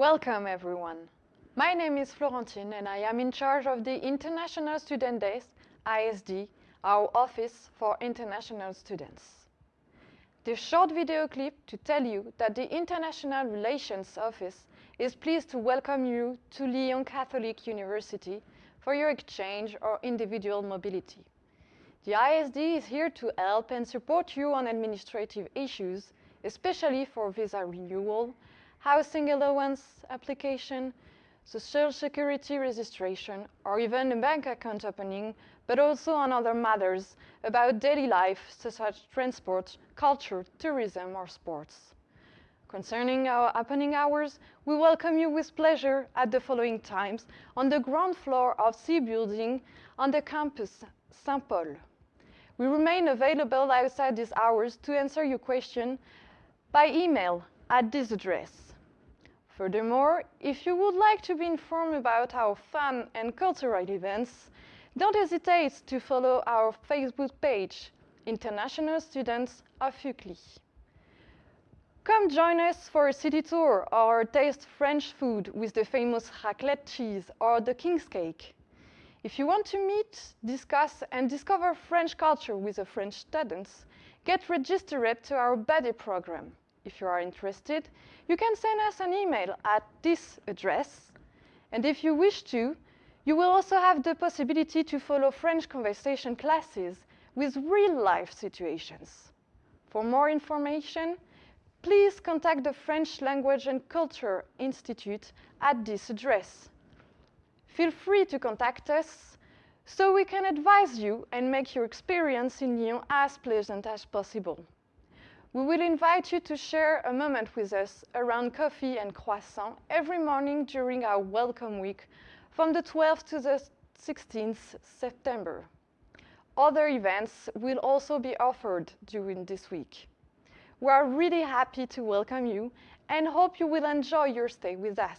Welcome, everyone. My name is Florentine, and I am in charge of the International Student Desk, ISD, our Office for International Students. This short video clip to tell you that the International Relations Office is pleased to welcome you to Lyon Catholic University for your exchange or individual mobility. The ISD is here to help and support you on administrative issues, especially for visa renewal, housing allowance application, social security registration, or even a bank account opening, but also on other matters about daily life, such as transport, culture, tourism, or sports. Concerning our opening hours, we welcome you with pleasure at the following times on the ground floor of C building on the campus Saint Paul. We remain available outside these hours to answer your question by email at this address. Furthermore, if you would like to be informed about our fun and cultural events, don't hesitate to follow our Facebook page, International Students of UCLy. Come join us for a city tour or taste French food with the famous raclette cheese or the king's cake. If you want to meet, discuss, and discover French culture with the French students, get registered to our buddy program. If you are interested, you can send us an email at this address. And if you wish to, you will also have the possibility to follow French conversation classes with real-life situations. For more information, please contact the French Language and Culture Institute at this address. Feel free to contact us so we can advise you and make your experience in Lyon as pleasant as possible we will invite you to share a moment with us around coffee and croissant every morning during our welcome week from the 12th to the 16th September. Other events will also be offered during this week. We are really happy to welcome you and hope you will enjoy your stay with us.